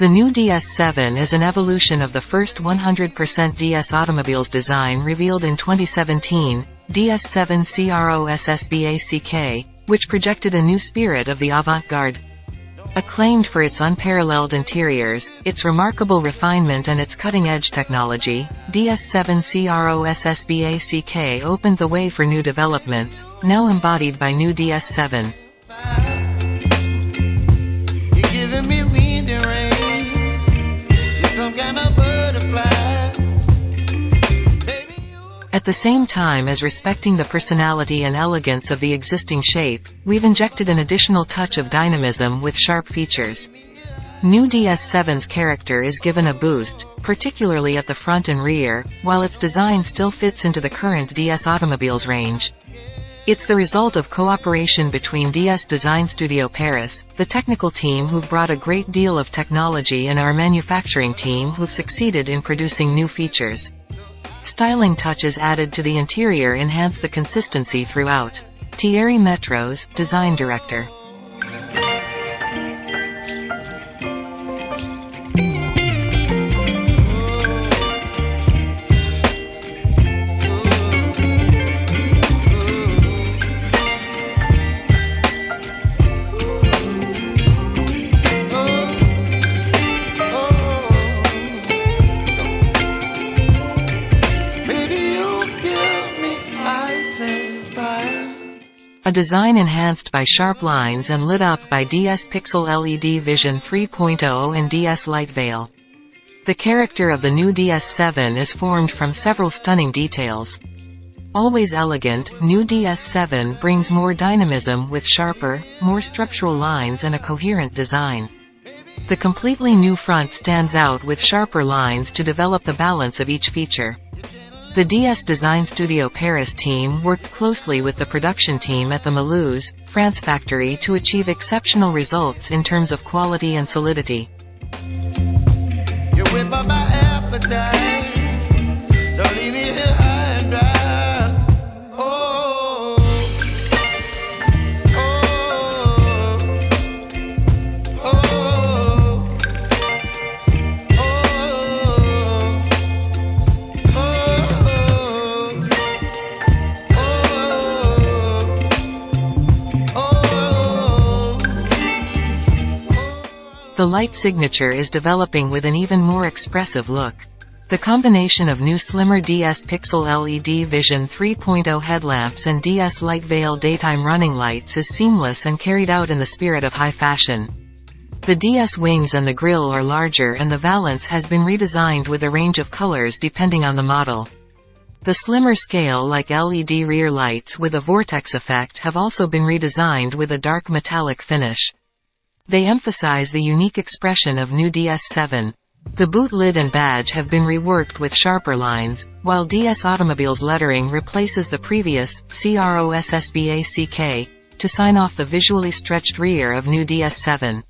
The new DS7 is an evolution of the first 100% DS automobiles design revealed in 2017, DS7 CROSSBACK, which projected a new spirit of the avant-garde. Acclaimed for its unparalleled interiors, its remarkable refinement and its cutting-edge technology, DS7 CROSSBACK opened the way for new developments, now embodied by new DS7. At the same time as respecting the personality and elegance of the existing shape, we've injected an additional touch of dynamism with sharp features. New DS7's character is given a boost, particularly at the front and rear, while its design still fits into the current DS automobiles range. It's the result of cooperation between DS Design Studio Paris, the technical team who've brought a great deal of technology and our manufacturing team who've succeeded in producing new features. Styling touches added to the interior enhance the consistency throughout. Thierry Métroz, Design Director. A design enhanced by sharp lines and lit up by DS Pixel LED Vision 3.0 and DS Light Veil. The character of the new DS7 is formed from several stunning details. Always elegant, new DS7 brings more dynamism with sharper, more structural lines and a coherent design. The completely new front stands out with sharper lines to develop the balance of each feature. The DS Design Studio Paris team worked closely with the production team at the Mulhouse, France factory to achieve exceptional results in terms of quality and solidity. The light signature is developing with an even more expressive look. The combination of new slimmer DS Pixel LED Vision 3.0 headlamps and DS Light Veil daytime running lights is seamless and carried out in the spirit of high fashion. The DS wings and the grille are larger and the valance has been redesigned with a range of colors depending on the model. The slimmer scale like LED rear lights with a vortex effect have also been redesigned with a dark metallic finish. They emphasize the unique expression of new DS7. The boot lid and badge have been reworked with sharper lines, while DS Automobiles lettering replaces the previous CROSSBACK to sign off the visually stretched rear of new DS7.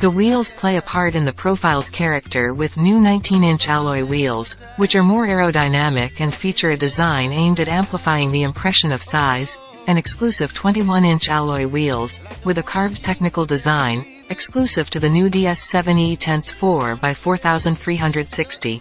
The wheels play a part in the profile's character with new 19-inch alloy wheels, which are more aerodynamic and feature a design aimed at amplifying the impression of size, and exclusive 21-inch alloy wheels, with a carved technical design, exclusive to the new DS7 E-Tense 4 by 4360.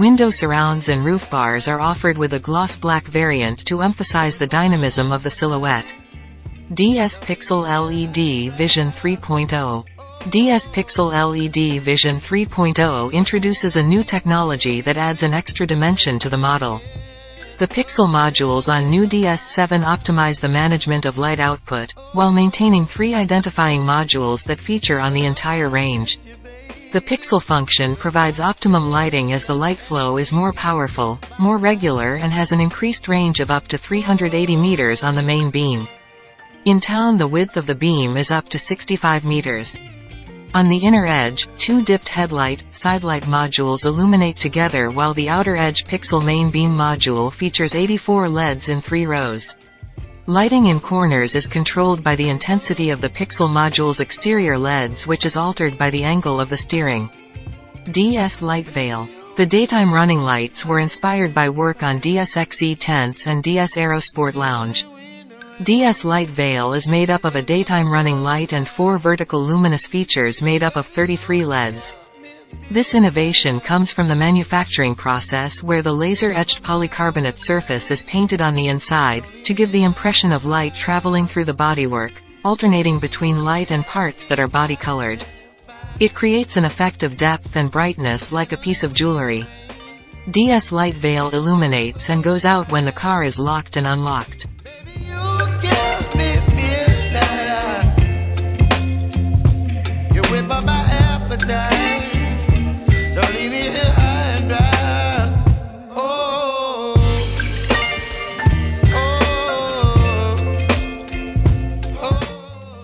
Window surrounds and roof bars are offered with a gloss black variant to emphasize the dynamism of the silhouette. DS Pixel LED Vision 3.0 DS Pixel LED Vision 3.0 introduces a new technology that adds an extra dimension to the model. The Pixel modules on new DS7 optimize the management of light output, while maintaining free identifying modules that feature on the entire range. The Pixel function provides optimum lighting as the light flow is more powerful, more regular and has an increased range of up to 380 meters on the main beam. In town the width of the beam is up to 65 meters. On the inner edge, two dipped headlight, sidelight modules illuminate together while the outer edge pixel main beam module features 84 LEDs in three rows. Lighting in corners is controlled by the intensity of the pixel module's exterior LEDs which is altered by the angle of the steering. DS Light Veil The daytime running lights were inspired by work on DS X E-Tense and DS Aerosport Lounge. DS Light Veil is made up of a daytime running light and four vertical luminous features made up of 33 LEDs. This innovation comes from the manufacturing process where the laser-etched polycarbonate surface is painted on the inside, to give the impression of light traveling through the bodywork, alternating between light and parts that are body-colored. It creates an effect of depth and brightness like a piece of jewelry. DS Light Veil illuminates and goes out when the car is locked and unlocked.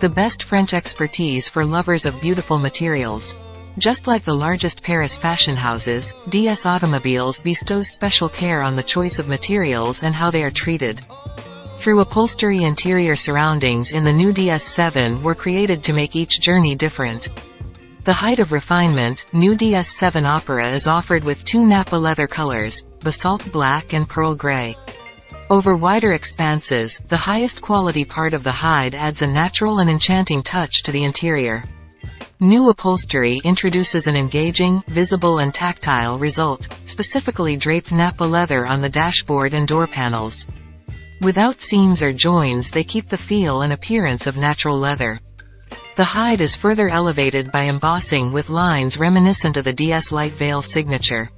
The best French expertise for lovers of beautiful materials. Just like the largest Paris fashion houses, DS Automobiles bestows special care on the choice of materials and how they are treated. Through upholstery interior surroundings in the new DS7 were created to make each journey different. The height of refinement, new DS7 Opera is offered with two Nappa leather colors, basalt black and pearl gray. Over wider expanses, the highest quality part of the hide adds a natural and enchanting touch to the interior. New upholstery introduces an engaging, visible and tactile result, specifically draped Nappa leather on the dashboard and door panels. Without seams or joins they keep the feel and appearance of natural leather. The hide is further elevated by embossing with lines reminiscent of the DS Light Veil signature.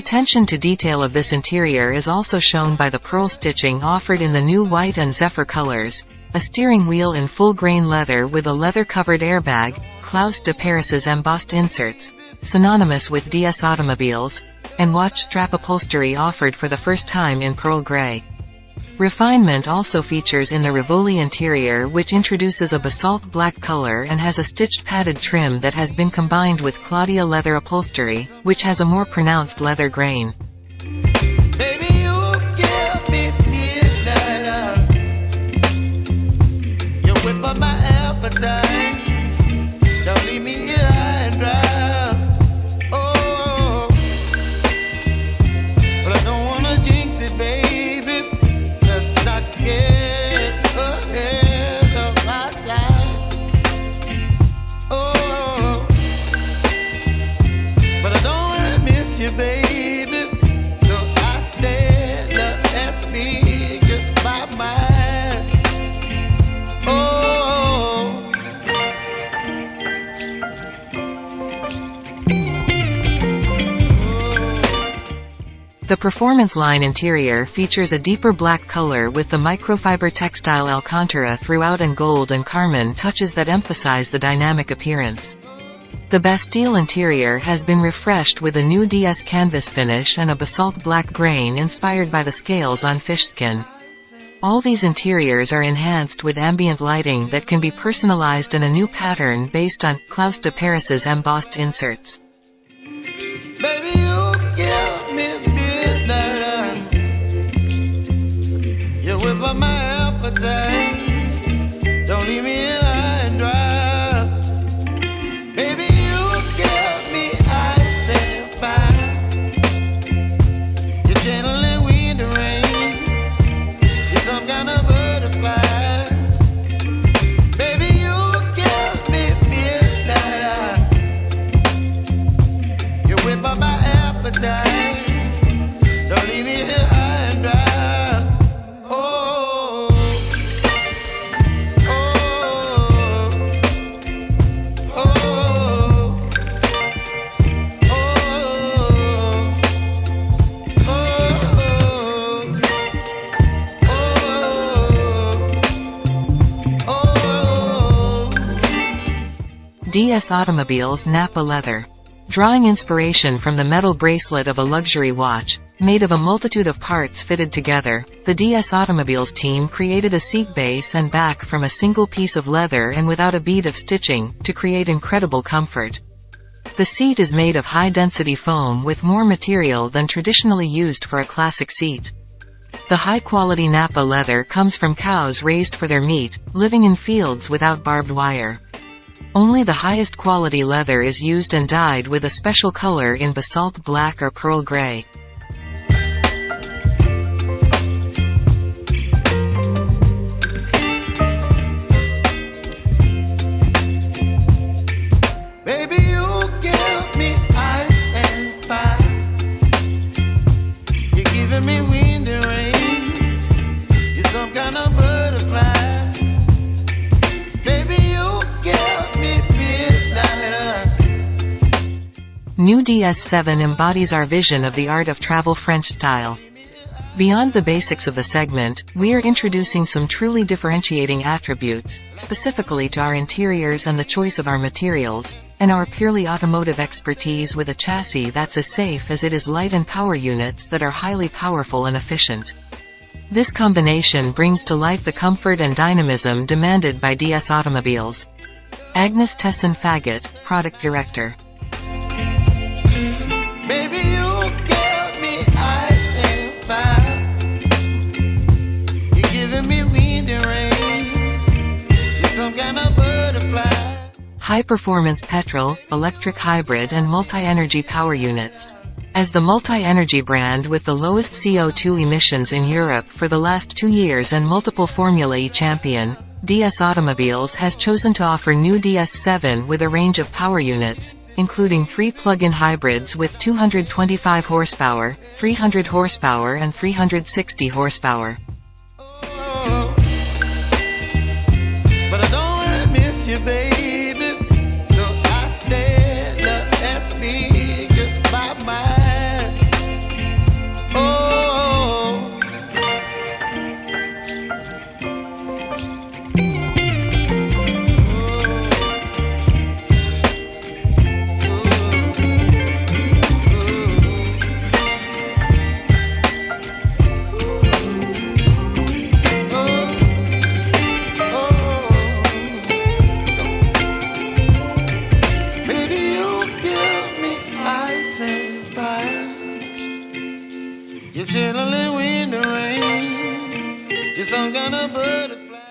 Attention to detail of this interior is also shown by the pearl stitching offered in the new white and zephyr colors, a steering wheel in full-grain leather with a leather-covered airbag, Clous de Paris's embossed inserts, synonymous with DS automobiles, and watch strap upholstery offered for the first time in pearl gray. Refinement also features in the Rivoli interior which introduces a basalt black color and has a stitched padded trim that has been combined with Claudia leather upholstery, which has a more pronounced leather grain. Performance line interior features a deeper black color with the microfiber textile Alcantara throughout and gold and carmine touches that emphasize the dynamic appearance. The Bastille interior has been refreshed with a new DS canvas finish and a basalt black grain inspired by the scales on fish skin. All these interiors are enhanced with ambient lighting that can be personalized in a new pattern based on Clous de Paris's embossed inserts. DS Automobiles Nappa Leather. Drawing inspiration from the metal bracelet of a luxury watch, made of a multitude of parts fitted together, the DS Automobiles team created a seat base and back from a single piece of leather and without a bead of stitching, to create incredible comfort. The seat is made of high-density foam with more material than traditionally used for a classic seat. The high-quality Nappa leather comes from cows raised for their meat, living in fields without barbed wire. Only the highest quality leather is used and dyed with a special color in basalt black or pearl gray. DS7 embodies our vision of the art of travel French style. Beyond the basics of the segment, we are introducing some truly differentiating attributes, specifically to our interiors and the choice of our materials, and our purely automotive expertise with a chassis that's as safe as it is light and power units that are highly powerful and efficient. This combination brings to life the comfort and dynamism demanded by DS Automobiles. Agnes Tesson Faget, Product Director. High-performance petrol, electric hybrid and multi-energy power units. As the multi-energy brand with the lowest CO2 emissions in Europe for the last two years and multiple Formula E champion, DS Automobiles has chosen to offer new DS7 with a range of power units, including three plug-in hybrids with 225 horsepower, 300 horsepower and 360 horsepower.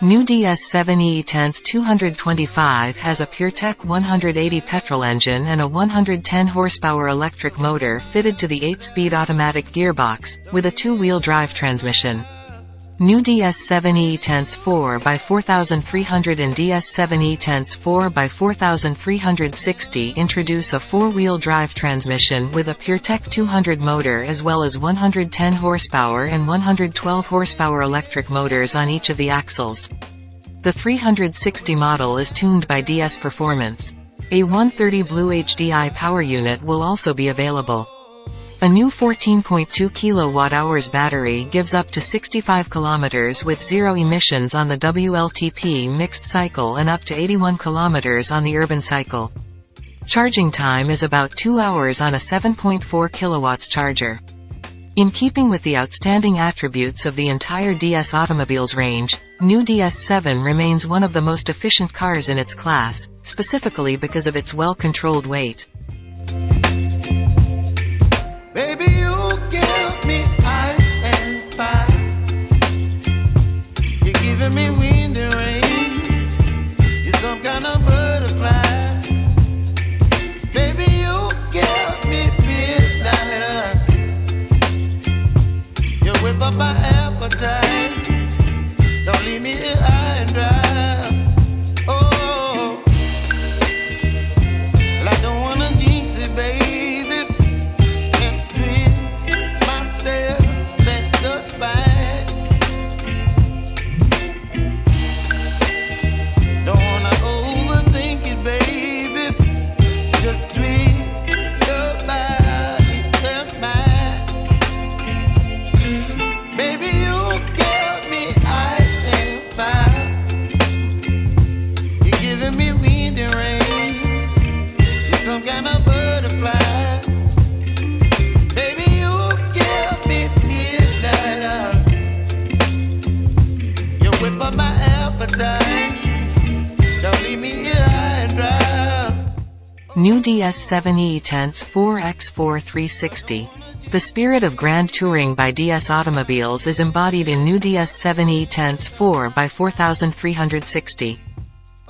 New DS7 E-Tense 225 has a PureTech 180 petrol engine and a 110 horsepower electric motor fitted to the 8-speed automatic gearbox, with a two-wheel drive transmission. New DS7 E-Tense 4x4300 and DS7 E-Tense 4x4360 introduce a four-wheel drive transmission with a PureTech 200 motor as well as 110 horsepower and 112 horsepower electric motors on each of the axles. The 360 model is tuned by DS Performance. A 130 Blue HDI power unit will also be available. A new 14.2 kWh battery gives up to 65 km with zero emissions on the WLTP mixed cycle and up to 81 km on the urban cycle. Charging time is about 2 hours on a 7.4 kW charger. In keeping with the outstanding attributes of the entire DS automobiles range, new DS7 remains one of the most efficient cars in its class, specifically because of its well-controlled weight. Baby, DS7 E-Tense 4X4 360. The spirit of grand touring by DS Automobiles is embodied in new DS7 E-Tense 4 by 4360.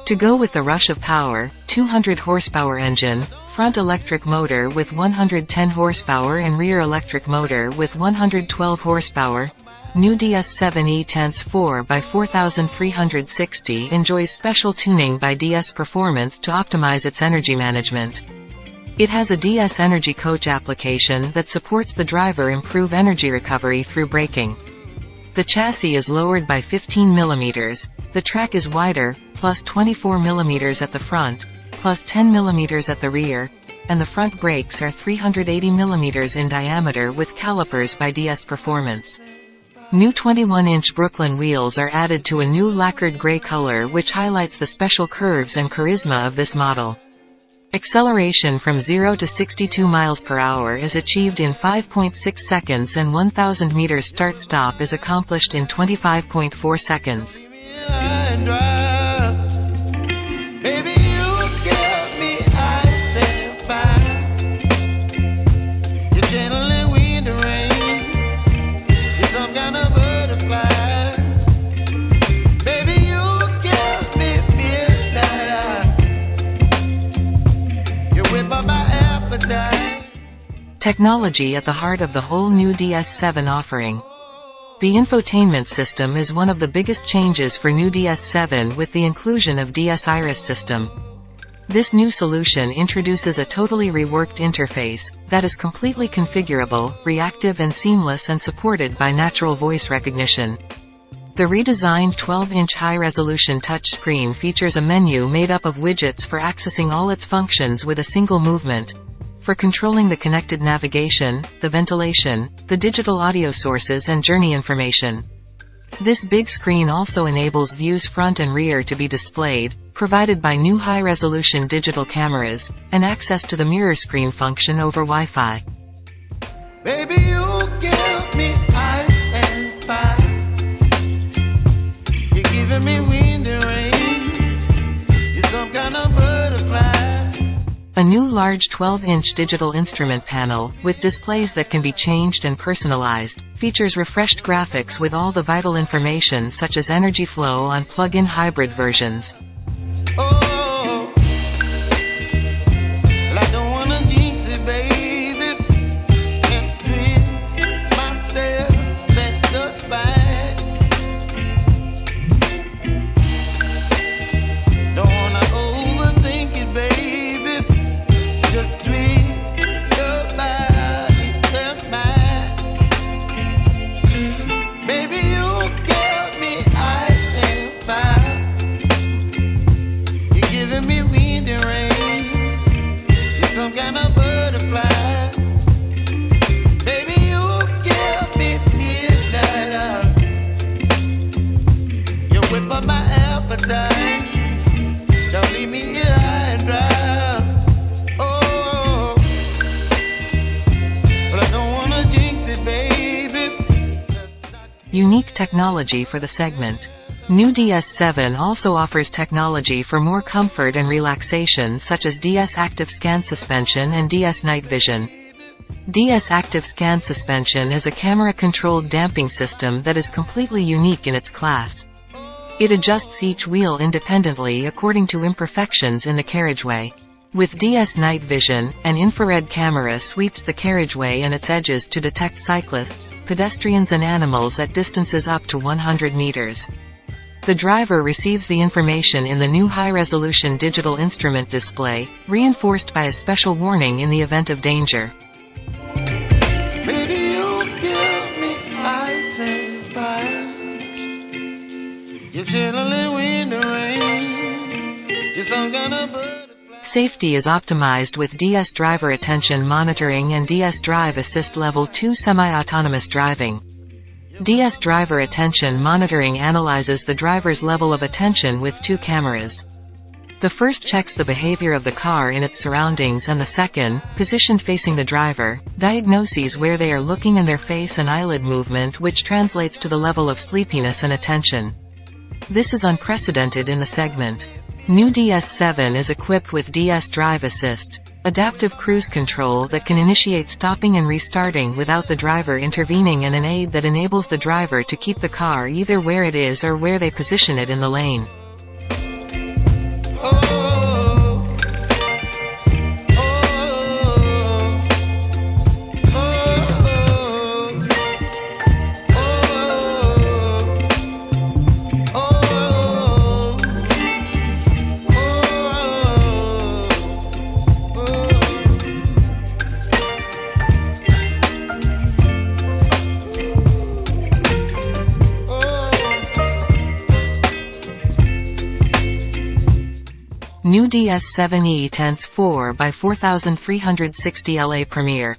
To go with the rush of power, 200 horsepower engine, front electric motor with 110 horsepower and rear electric motor with 112 horsepower, new DS7 E-Tense 4 by 4360 enjoys special tuning by DS Performance to optimize its energy management. It has a DS Energy Coach application that supports the driver improve energy recovery through braking. The chassis is lowered by 15 mm, the track is wider, plus 24 mm at the front, plus 10 mm at the rear, and the front brakes are 380 mm in diameter with calipers by DS Performance. New 21-inch Brooklyn wheels are added to a new lacquered gray color which highlights the special curves and charisma of this model. Acceleration from 0 to 62 miles per hour is achieved in 5.6 seconds and 1000 meters start-stop is accomplished in 25.4 seconds. Technology at the heart of the whole new DS7 offering. The infotainment system is one of the biggest changes for new DS7 with the inclusion of DS Iris system. This new solution introduces a totally reworked interface that is completely configurable, reactive and seamless and supported by natural voice recognition. The redesigned 12-inch high-resolution touchscreen features a menu made up of widgets for accessing all its functions with a single movement. For controlling the connected navigation, the ventilation, the digital audio sources and journey information. This big screen also enables views front and rear to be displayed, provided by new high-resolution digital cameras, and access to the mirror screen function over Wi-Fi. Baby, you give me A new large 12-inch digital instrument panel, with displays that can be changed and personalized, features refreshed graphics with all the vital information such as energy flow on plug-in hybrid versions. Unique technology for the segment. New DS7 also offers technology for more comfort and relaxation such as DS Active Scan Suspension and DS Night Vision. DS Active Scan Suspension is a camera-controlled damping system that is completely unique in its class. It adjusts each wheel independently according to imperfections in the carriageway. With DS Night Vision, an infrared camera sweeps the carriageway and its edges to detect cyclists, pedestrians and animals at distances up to 100 meters. The driver receives the information in the new high-resolution digital instrument display, reinforced by a special warning in the event of danger. Safety is optimized with DS Driver Attention Monitoring and DS Drive Assist Level 2 Semi-Autonomous Driving. DS Driver Attention Monitoring analyzes the driver's level of attention with two cameras. The first checks the behavior of the car in its surroundings and the second, positioned facing the driver, diagnoses where they are looking and their face and eyelid movement which translates to the level of sleepiness and attention. This is unprecedented in the segment. New DS7 is equipped with DS Drive Assist, adaptive cruise control that can initiate stopping and restarting without the driver intervening and an aid that enables the driver to keep the car either where it is or where they position it in the lane. New DS7 E-Tense 4 by 4360 La Première.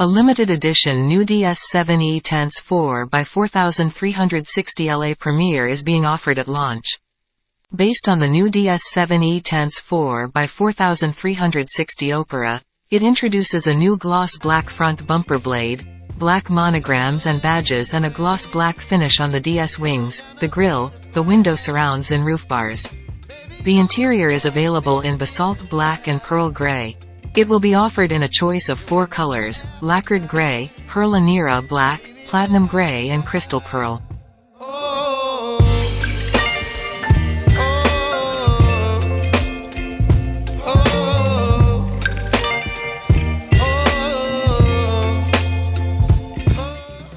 A limited edition new DS7 E-Tense 4 by 4360 La Première is being offered at launch. Based on the new DS7 E-Tense 4 by 4360 Opera, it introduces a new gloss black front bumper blade, black monograms and badges and a gloss black finish on the DS wings, the grille, the window surrounds and roof bars. The interior is available in basalt black and pearl gray. It will be offered in a choice of four colors, lacquered gray, Perla Nera black, platinum gray and crystal pearl.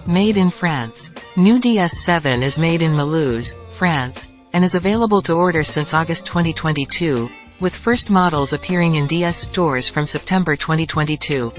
Made in France. New DS7 is made in Mulhouse, France, and is available to order since August 2022, with first models appearing in DS stores from September 2022.